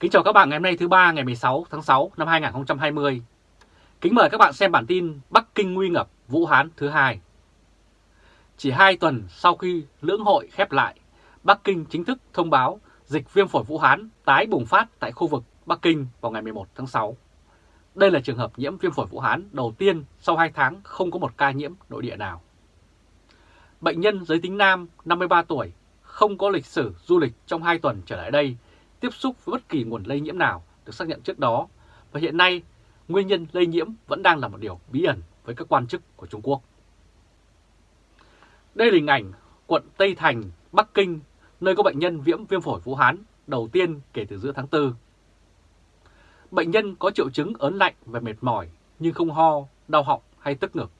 Kính chào các bạn ngày hôm nay thứ ba ngày 16 tháng 6 năm 2020. Kính mời các bạn xem bản tin Bắc Kinh nguy ngập Vũ Hán thứ hai. Chỉ 2 tuần sau khi lưỡng hội khép lại, Bắc Kinh chính thức thông báo dịch viêm phổi Vũ Hán tái bùng phát tại khu vực Bắc Kinh vào ngày 11 tháng 6. Đây là trường hợp nhiễm viêm phổi Vũ Hán đầu tiên sau 2 tháng không có một ca nhiễm nội địa nào. Bệnh nhân giới tính nam 53 tuổi không có lịch sử du lịch trong 2 tuần trở lại đây tiếp xúc với bất kỳ nguồn lây nhiễm nào được xác nhận trước đó và hiện nay nguyên nhân lây nhiễm vẫn đang là một điều bí ẩn với các quan chức của Trung Quốc. Đây là hình ảnh quận Tây Thành, Bắc Kinh, nơi có bệnh nhân viễm viêm phổi Vũ Hán đầu tiên kể từ giữa tháng 4. Bệnh nhân có triệu chứng ớn lạnh và mệt mỏi nhưng không ho, đau họng hay tức ngực.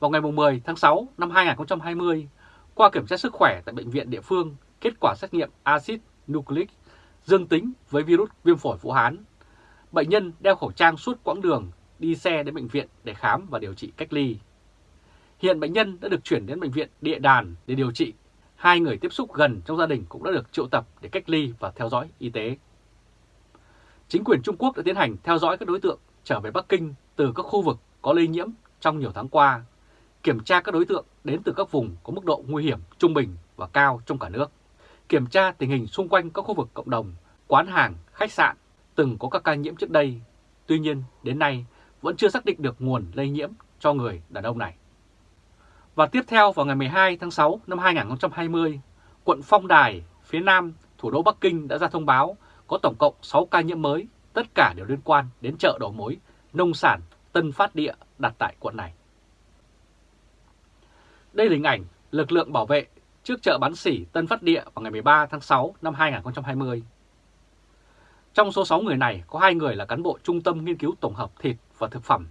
Vào ngày 10 tháng 6 năm 2020, qua kiểm tra sức khỏe tại bệnh viện địa phương, kết quả xét nghiệm axit nucleic dương tính với virus viêm phổi Vũ Hán. Bệnh nhân đeo khẩu trang suốt quãng đường đi xe đến bệnh viện để khám và điều trị cách ly. Hiện bệnh nhân đã được chuyển đến bệnh viện Địa Đàn để điều trị. Hai người tiếp xúc gần trong gia đình cũng đã được triệu tập để cách ly và theo dõi y tế. Chính quyền Trung Quốc đã tiến hành theo dõi các đối tượng trở về Bắc Kinh từ các khu vực có lây nhiễm trong nhiều tháng qua, kiểm tra các đối tượng đến từ các vùng có mức độ nguy hiểm trung bình và cao trong cả nước kiểm tra tình hình xung quanh các khu vực cộng đồng, quán hàng, khách sạn từng có các ca nhiễm trước đây. Tuy nhiên, đến nay vẫn chưa xác định được nguồn lây nhiễm cho người đàn ông này. Và tiếp theo vào ngày 12 tháng 6 năm 2020, quận Phong Đài, phía nam, thủ đô Bắc Kinh đã ra thông báo có tổng cộng 6 ca nhiễm mới, tất cả đều liên quan đến chợ đầu mối, nông sản, Tân Phát Địa đặt tại quận này. Đây là hình ảnh lực lượng bảo vệ trước chợ bán sỉ Tân Phát Địa vào ngày 13 tháng 6 năm 2020. Trong số 6 người này có 2 người là cán bộ Trung tâm Nghiên cứu Tổng hợp Thịt và Thực phẩm,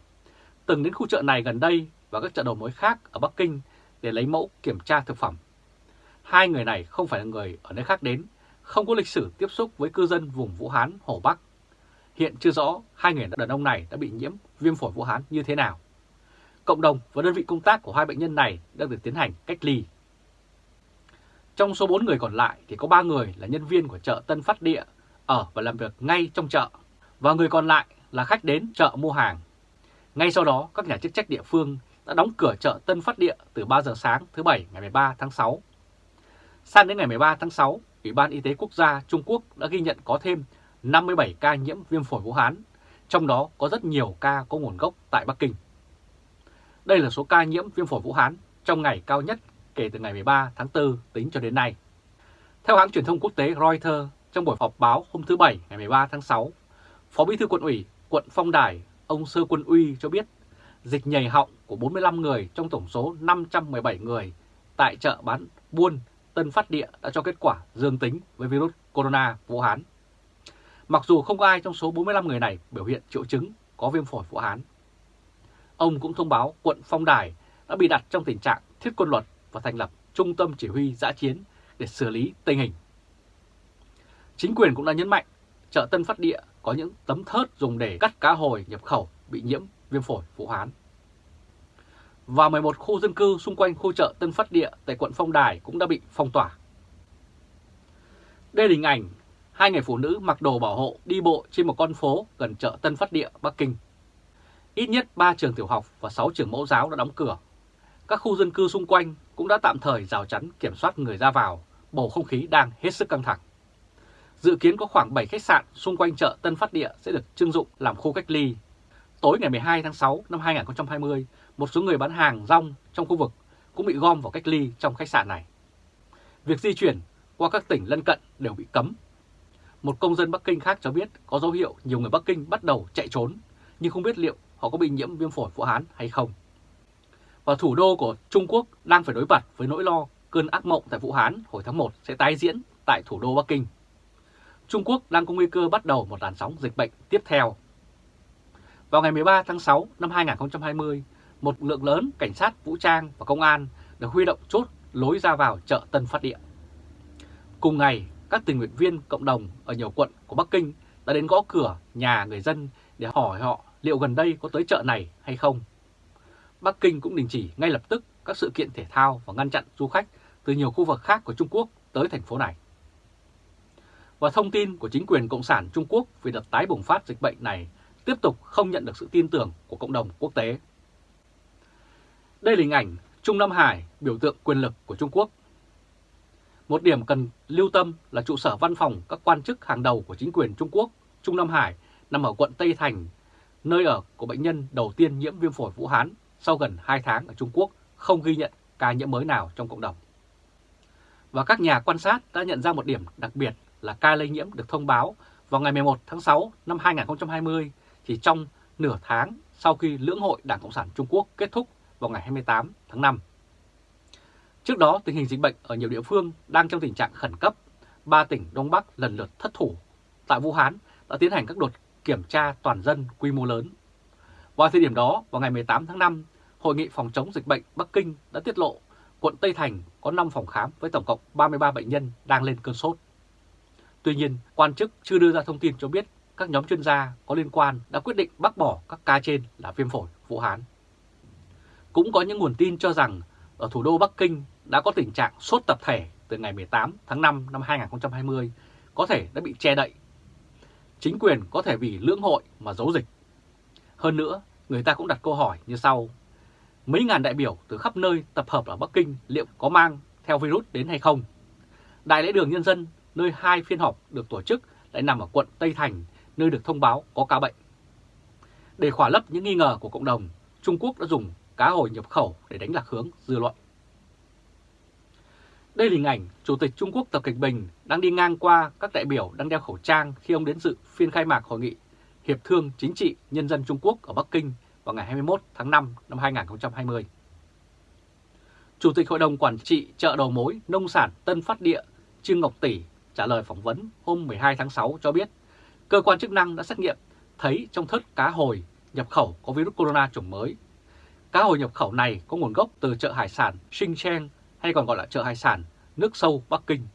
từng đến khu chợ này gần đây và các chợ đầu mối khác ở Bắc Kinh để lấy mẫu kiểm tra thực phẩm. Hai người này không phải là người ở nơi khác đến, không có lịch sử tiếp xúc với cư dân vùng Vũ Hán, Hồ Bắc. Hiện chưa rõ hai người đàn ông này đã bị nhiễm viêm phổi Vũ Hán như thế nào. Cộng đồng và đơn vị công tác của hai bệnh nhân này đang được tiến hành cách ly trong số 4 người còn lại thì có 3 người là nhân viên của chợ Tân Phát Địa ở và làm việc ngay trong chợ và người còn lại là khách đến chợ mua hàng. Ngay sau đó, các nhà chức trách địa phương đã đóng cửa chợ Tân Phát Địa từ 3 giờ sáng thứ Bảy ngày 13 tháng 6. Sang đến ngày 13 tháng 6, Ủy ban Y tế Quốc gia Trung Quốc đã ghi nhận có thêm 57 ca nhiễm viêm phổi Vũ Hán, trong đó có rất nhiều ca có nguồn gốc tại Bắc Kinh. Đây là số ca nhiễm viêm phổi Vũ Hán trong ngày cao nhất kể từ ngày 13 tháng 4 tính cho đến nay. Theo hãng truyền thông quốc tế Reuters, trong buổi họp báo hôm thứ Bảy ngày 13 tháng 6, Phó Bí thư quận ủy quận Phong Đài, ông Sơ Quân Uy cho biết dịch nhầy họng của 45 người trong tổng số 517 người tại chợ bán buôn Tân Phát Địa đã cho kết quả dương tính với virus corona Vũ Hán. Mặc dù không có ai trong số 45 người này biểu hiện triệu chứng có viêm phổi Vũ Hán. Ông cũng thông báo quận Phong Đài đã bị đặt trong tình trạng thiết quân luật và thành lập Trung tâm Chỉ huy giã chiến để xử lý tình hình. Chính quyền cũng đã nhấn mạnh chợ Tân Phát Địa có những tấm thớt dùng để cắt cá hồi nhập khẩu bị nhiễm viêm phổi Vũ Hán. Và 11 khu dân cư xung quanh khu chợ Tân Phát Địa tại quận Phong Đài cũng đã bị phong tỏa. Đây là hình ảnh hai người phụ nữ mặc đồ bảo hộ đi bộ trên một con phố gần chợ Tân Phát Địa, Bắc Kinh. Ít nhất 3 trường tiểu học và 6 trường mẫu giáo đã đóng cửa. Các khu dân cư xung quanh cũng đã tạm thời rào chắn kiểm soát người ra vào, bầu không khí đang hết sức căng thẳng. Dự kiến có khoảng 7 khách sạn xung quanh chợ Tân Phát Địa sẽ được trưng dụng làm khu cách ly. Tối ngày 12 tháng 6 năm 2020, một số người bán hàng rong trong khu vực cũng bị gom vào cách ly trong khách sạn này. Việc di chuyển qua các tỉnh lân cận đều bị cấm. Một công dân Bắc Kinh khác cho biết có dấu hiệu nhiều người Bắc Kinh bắt đầu chạy trốn, nhưng không biết liệu họ có bị nhiễm viêm phổi Vũ Hán hay không và thủ đô của Trung Quốc đang phải đối mặt với nỗi lo cơn ác mộng tại Vũ Hán hồi tháng 1 sẽ tái diễn tại thủ đô Bắc Kinh. Trung Quốc đang có nguy cơ bắt đầu một làn sóng dịch bệnh tiếp theo. Vào ngày 13 tháng 6 năm 2020, một lượng lớn cảnh sát, vũ trang và công an được huy động chốt lối ra vào chợ Tân Phát Địa. Cùng ngày, các tình nguyện viên cộng đồng ở nhiều quận của Bắc Kinh đã đến gõ cửa nhà người dân để hỏi họ liệu gần đây có tới chợ này hay không. Bắc Kinh cũng đình chỉ ngay lập tức các sự kiện thể thao và ngăn chặn du khách từ nhiều khu vực khác của Trung Quốc tới thành phố này. và thông tin của chính quyền Cộng sản Trung Quốc về đợt tái bùng phát dịch bệnh này tiếp tục không nhận được sự tin tưởng của cộng đồng quốc tế. Đây là hình ảnh Trung Nam Hải, biểu tượng quyền lực của Trung Quốc. Một điểm cần lưu tâm là trụ sở văn phòng các quan chức hàng đầu của chính quyền Trung Quốc, Trung Nam Hải, nằm ở quận Tây Thành, nơi ở của bệnh nhân đầu tiên nhiễm viêm phổi Vũ Hán sau gần 2 tháng ở Trung Quốc không ghi nhận ca nhiễm mới nào trong cộng đồng. Và các nhà quan sát đã nhận ra một điểm đặc biệt là ca lây nhiễm được thông báo vào ngày 11 tháng 6 năm 2020, chỉ trong nửa tháng sau khi lưỡng hội Đảng Cộng sản Trung Quốc kết thúc vào ngày 28 tháng 5. Trước đó, tình hình dịch bệnh ở nhiều địa phương đang trong tình trạng khẩn cấp. Ba tỉnh Đông Bắc lần lượt thất thủ. Tại Vũ Hán đã tiến hành các đột kiểm tra toàn dân quy mô lớn. Vào thời điểm đó, vào ngày 18 tháng 5, Hội nghị phòng chống dịch bệnh Bắc Kinh đã tiết lộ quận Tây Thành có 5 phòng khám với tổng cộng 33 bệnh nhân đang lên cơn sốt. Tuy nhiên, quan chức chưa đưa ra thông tin cho biết các nhóm chuyên gia có liên quan đã quyết định bác bỏ các ca trên là viêm phổi Vũ Hán. Cũng có những nguồn tin cho rằng ở thủ đô Bắc Kinh đã có tình trạng sốt tập thể từ ngày 18 tháng 5 năm 2020 có thể đã bị che đậy. Chính quyền có thể vì lưỡng hội mà giấu dịch. Hơn nữa, người ta cũng đặt câu hỏi như sau. Mấy ngàn đại biểu từ khắp nơi tập hợp ở Bắc Kinh liệu có mang theo virus đến hay không? Đại lễ đường nhân dân, nơi hai phiên họp được tổ chức lại nằm ở quận Tây Thành, nơi được thông báo có ca bệnh. Để khỏa lấp những nghi ngờ của cộng đồng, Trung Quốc đã dùng cá hồi nhập khẩu để đánh lạc hướng dư luận. Đây là hình ảnh Chủ tịch Trung Quốc Tập Cận Bình đang đi ngang qua các đại biểu đang đeo khẩu trang khi ông đến dự phiên khai mạc hội nghị Hiệp thương Chính trị Nhân dân Trung Quốc ở Bắc Kinh vào ngày 21 tháng 5 năm 2020. Chủ tịch Hội đồng Quản trị chợ đầu mối nông sản Tân Phát Địa Trương Ngọc Tỷ trả lời phỏng vấn hôm 12 tháng 6 cho biết cơ quan chức năng đã xét nghiệm thấy trong thớt cá hồi nhập khẩu có virus corona chủng mới. Cá hồi nhập khẩu này có nguồn gốc từ chợ hải sản Xinjiang hay còn gọi là chợ hải sản nước sâu Bắc Kinh.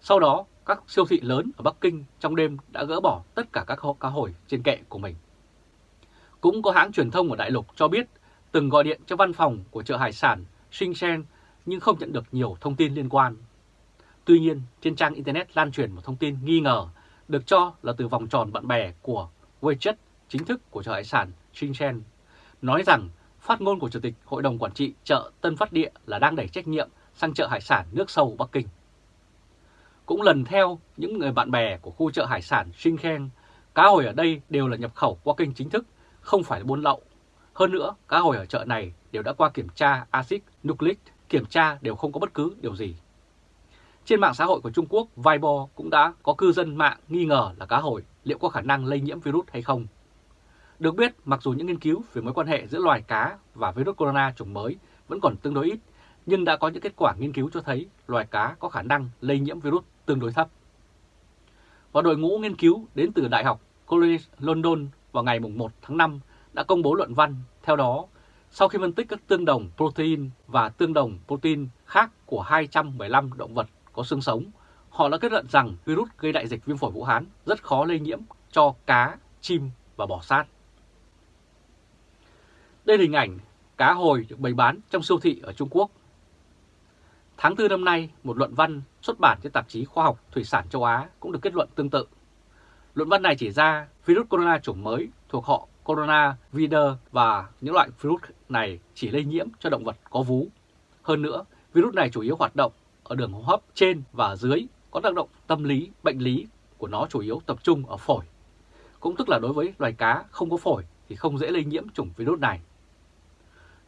Sau đó, các siêu thị lớn ở Bắc Kinh trong đêm đã gỡ bỏ tất cả các cá hồi trên kệ của mình. Cũng có hãng truyền thông ở Đại Lục cho biết từng gọi điện cho văn phòng của chợ hải sản Xinjiang nhưng không nhận được nhiều thông tin liên quan. Tuy nhiên, trên trang Internet lan truyền một thông tin nghi ngờ được cho là từ vòng tròn bạn bè của WeChat chính thức của chợ hải sản Xinjiang, nói rằng phát ngôn của Chủ tịch Hội đồng Quản trị chợ Tân Phát Địa là đang đẩy trách nhiệm sang chợ hải sản nước sâu Bắc Kinh. Cũng lần theo những người bạn bè của khu chợ hải sản Xinjiang, cá hồi ở đây đều là nhập khẩu qua kênh chính thức, không phải buôn lậu. Hơn nữa, cá hồi ở chợ này đều đã qua kiểm tra axit nucleic, kiểm tra đều không có bất cứ điều gì. Trên mạng xã hội của Trung Quốc, Weibo cũng đã có cư dân mạng nghi ngờ là cá hồi liệu có khả năng lây nhiễm virus hay không. Được biết, mặc dù những nghiên cứu về mối quan hệ giữa loài cá và virus corona chủng mới vẫn còn tương đối ít, nhưng đã có những kết quả nghiên cứu cho thấy loài cá có khả năng lây nhiễm virus tương đối thấp. Và đội ngũ nghiên cứu đến từ Đại học College London vào ngày 1 tháng 5 đã công bố luận văn. Theo đó, sau khi phân tích các tương đồng protein và tương đồng protein khác của 215 động vật có xương sống, họ đã kết luận rằng virus gây đại dịch viêm phổi Vũ Hán rất khó lây nhiễm cho cá, chim và bò sát. Đây là hình ảnh cá hồi được bày bán trong siêu thị ở Trung Quốc. Tháng 4 năm nay, một luận văn xuất bản trên tạp chí Khoa học Thủy sản châu Á cũng được kết luận tương tự. Luận văn này chỉ ra virus corona chủng mới thuộc họ corona vider và những loại virus này chỉ lây nhiễm cho động vật có vú. Hơn nữa, virus này chủ yếu hoạt động ở đường hô hấp trên và dưới, có tác động tâm lý, bệnh lý của nó chủ yếu tập trung ở phổi. Cũng tức là đối với loài cá không có phổi thì không dễ lây nhiễm chủng virus này.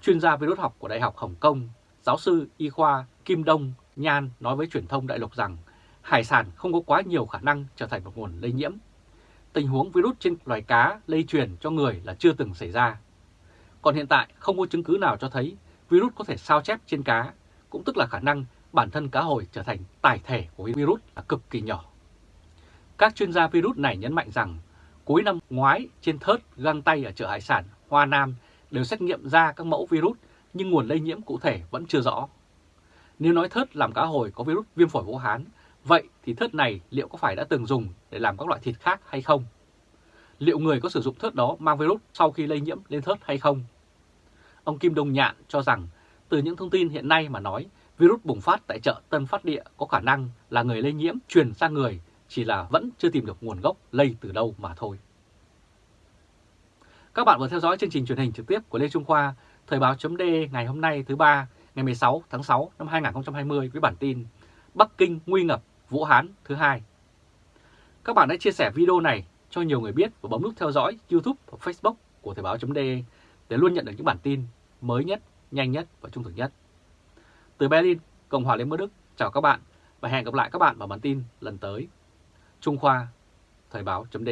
Chuyên gia virus học của Đại học Hồng Kông, giáo sư y khoa Kim Đông Nhan nói với truyền thông đại lục rằng hải sản không có quá nhiều khả năng trở thành một nguồn lây nhiễm. Tình huống virus trên loài cá lây truyền cho người là chưa từng xảy ra. Còn hiện tại không có chứng cứ nào cho thấy virus có thể sao chép trên cá, cũng tức là khả năng bản thân cá hồi trở thành tải thể của virus là cực kỳ nhỏ. Các chuyên gia virus này nhấn mạnh rằng cuối năm ngoái trên thớt găng tay ở chợ hải sản Hoa Nam đều xét nghiệm ra các mẫu virus nhưng nguồn lây nhiễm cụ thể vẫn chưa rõ. Nếu nói thớt làm cá hồi có virus viêm phổi Vũ Hán, vậy thì thớt này liệu có phải đã từng dùng để làm các loại thịt khác hay không? Liệu người có sử dụng thớt đó mang virus sau khi lây nhiễm lên thớt hay không? Ông Kim Đông Nhạn cho rằng từ những thông tin hiện nay mà nói virus bùng phát tại chợ Tân Phát Địa có khả năng là người lây nhiễm truyền sang người chỉ là vẫn chưa tìm được nguồn gốc lây từ đâu mà thôi. Các bạn vừa theo dõi chương trình truyền hình trực tiếp của Lê Trung Khoa, Thời báo chấm ngày hôm nay thứ ba ngày 16 tháng 6 năm 2020 với bản tin Bắc Kinh nguy ngập Vũ Hán thứ hai. Các bạn hãy chia sẻ video này cho nhiều người biết và bấm nút theo dõi YouTube và Facebook của Thời báo chấm để luôn nhận được những bản tin mới nhất, nhanh nhất và trung thực nhất. Từ Berlin, Cộng hòa Liên bang Đức, chào các bạn và hẹn gặp lại các bạn vào bản tin lần tới. Trung Khoa, Thời báo chấm